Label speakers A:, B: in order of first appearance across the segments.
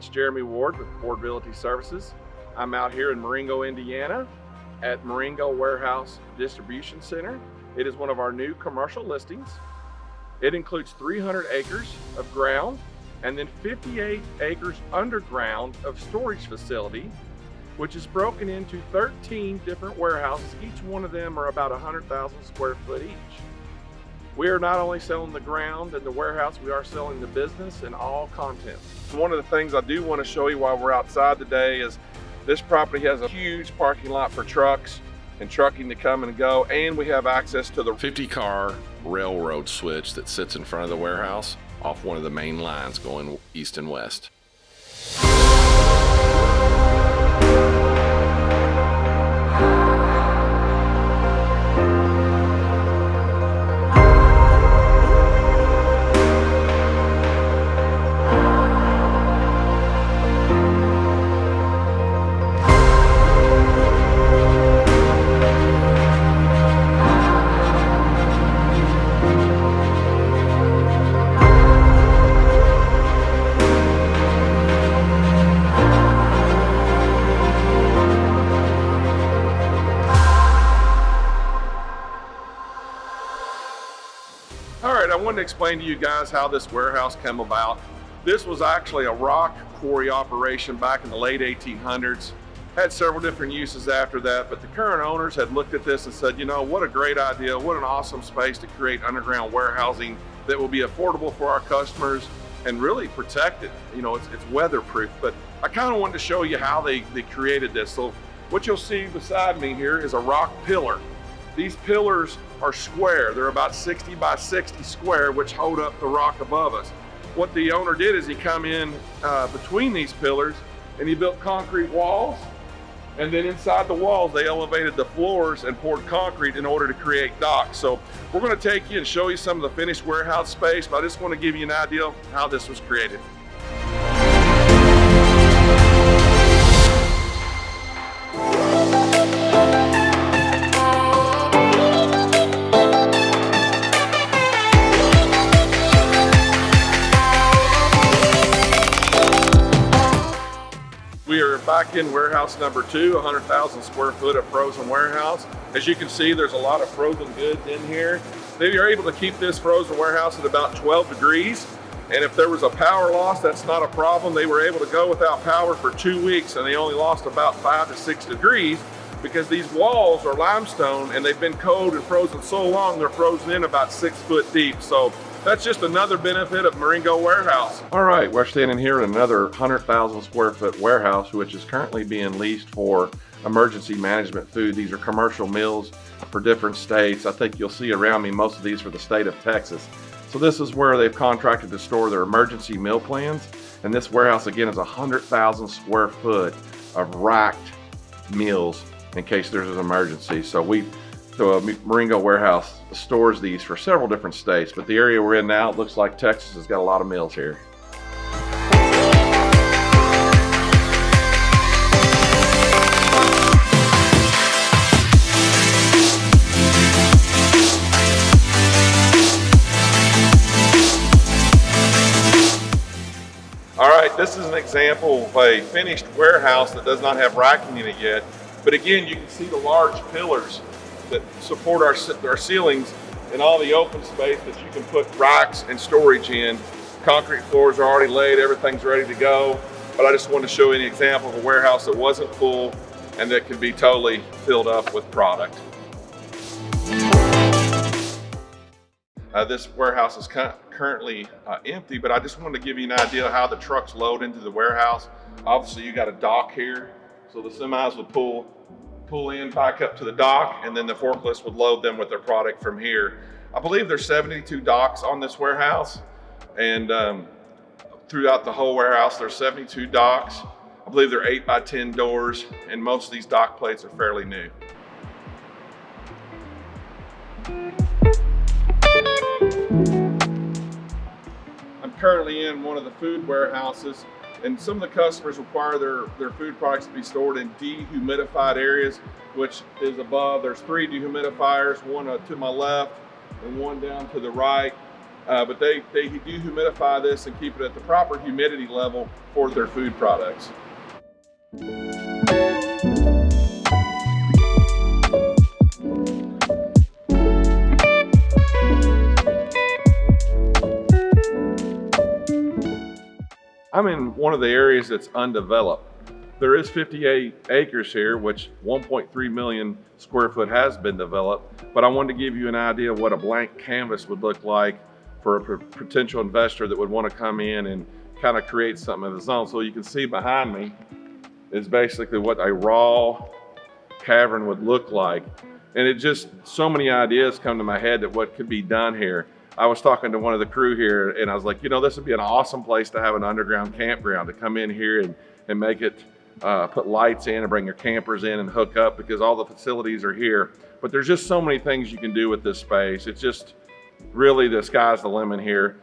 A: It's Jeremy Ward with Realty Services. I'm out here in Marengo, Indiana at Marengo Warehouse Distribution Center. It is one of our new commercial listings. It includes 300 acres of ground and then 58 acres underground of storage facility, which is broken into 13 different warehouses. Each one of them are about 100,000 square foot each. We are not only selling the ground and the warehouse, we are selling the business and all content. One of the things I do want to show you while we're outside today is this property has a huge parking lot for trucks and trucking to come and go, and we have access to the
B: 50 car railroad switch that sits in front of the warehouse off one of the main lines going east and west.
A: Wanted to explain to you guys how this warehouse came about. This was actually a rock quarry operation back in the late 1800s. Had several different uses after that, but the current owners had looked at this and said, you know, what a great idea, what an awesome space to create underground warehousing that will be affordable for our customers and really protected. You know, it's, it's weatherproof, but I kind of wanted to show you how they, they created this. So what you'll see beside me here is a rock pillar. These pillars are square. They're about 60 by 60 square, which hold up the rock above us. What the owner did is he come in uh, between these pillars and he built concrete walls. And then inside the walls, they elevated the floors and poured concrete in order to create docks. So we're gonna take you and show you some of the finished warehouse space, but I just wanna give you an idea of how this was created. Back in warehouse number two, 100,000 square foot of frozen warehouse. As you can see, there's a lot of frozen goods in here. They are able to keep this frozen warehouse at about 12 degrees. And if there was a power loss, that's not a problem. They were able to go without power for two weeks and they only lost about five to six degrees because these walls are limestone and they've been cold and frozen so long, they're frozen in about six foot deep. So that's just another benefit of Marengo Warehouse. All right, we're standing here in another 100,000 square foot warehouse, which is currently being leased for emergency management food. These are commercial meals for different states. I think you'll see around me most of these for the state of Texas. So this is where they've contracted to store their emergency meal plans. And this warehouse again is 100,000 square foot of racked meals in case there's an emergency. So we so a Marengo warehouse stores these for several different states, but the area we're in now, it looks like Texas has got a lot of mills here. All right, this is an example of a finished warehouse that does not have racking in it yet. But again, you can see the large pillars that support our, our ceilings and all the open space that you can put racks and storage in. Concrete floors are already laid, everything's ready to go. But I just wanted to show you an example of a warehouse that wasn't full and that can be totally filled up with product. Uh, this warehouse is currently uh, empty, but I just wanted to give you an idea of how the trucks load into the warehouse. Obviously you got a dock here, so the semis would pull pull in back up to the dock and then the forklift would load them with their product from here. I believe there's 72 docks on this warehouse and um, throughout the whole warehouse there's 72 docks. I believe they're 8 by 10 doors and most of these dock plates are fairly new. I'm currently in one of the food warehouses and some of the customers require their, their food products to be stored in dehumidified areas, which is above. There's three dehumidifiers, one uh, to my left and one down to the right. Uh, but they, they do humidify this and keep it at the proper humidity level for their food products. I'm in one of the areas that's undeveloped. There is 58 acres here, which 1.3 million square foot has been developed, but I wanted to give you an idea of what a blank canvas would look like for a potential investor that would want to come in and kind of create something of his own. So you can see behind me is basically what a raw cavern would look like. And it just, so many ideas come to my head that what could be done here. I was talking to one of the crew here and I was like, you know, this would be an awesome place to have an underground campground to come in here and, and make it, uh, put lights in and bring your campers in and hook up because all the facilities are here. But there's just so many things you can do with this space. It's just really the sky's the limit here.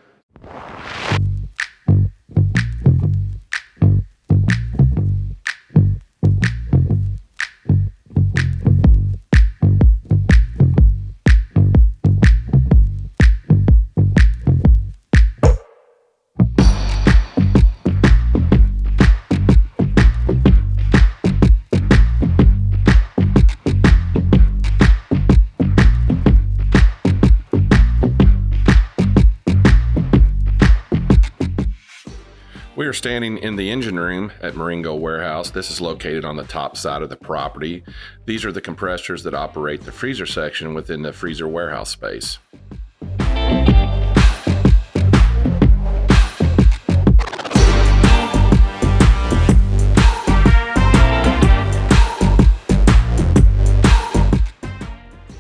B: Standing in the engine room at Marengo Warehouse. This is located on the top side of the property. These are the compressors that operate the freezer section within the freezer warehouse space.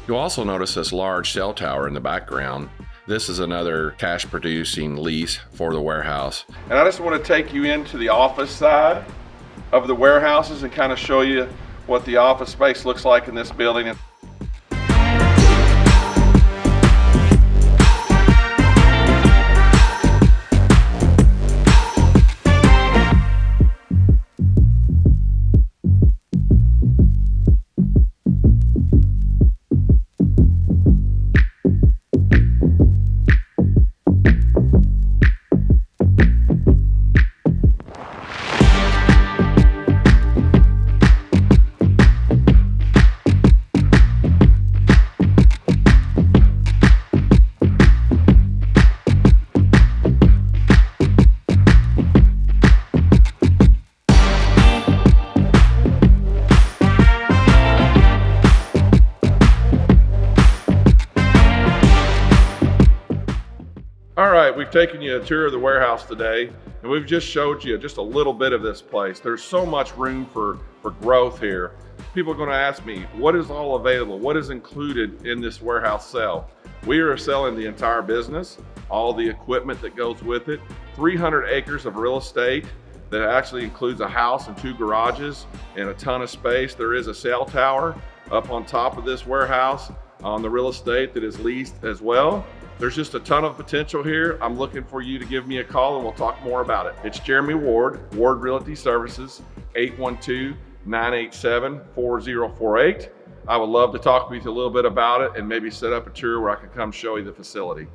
B: You'll also notice this large cell tower in the background. This is another cash producing lease for the warehouse.
A: And I just want to take you into the office side of the warehouses and kind of show you what the office space looks like in this building. We've taken you a tour of the warehouse today, and we've just showed you just a little bit of this place. There's so much room for, for growth here. People are gonna ask me, what is all available? What is included in this warehouse sale? We are selling the entire business, all the equipment that goes with it, 300 acres of real estate that actually includes a house and two garages and a ton of space. There is a cell tower up on top of this warehouse on the real estate that is leased as well. There's just a ton of potential here. I'm looking for you to give me a call and we'll talk more about it. It's Jeremy Ward, Ward Realty Services, 812-987-4048. I would love to talk with you a little bit about it and maybe set up a tour where I can come show you the facility.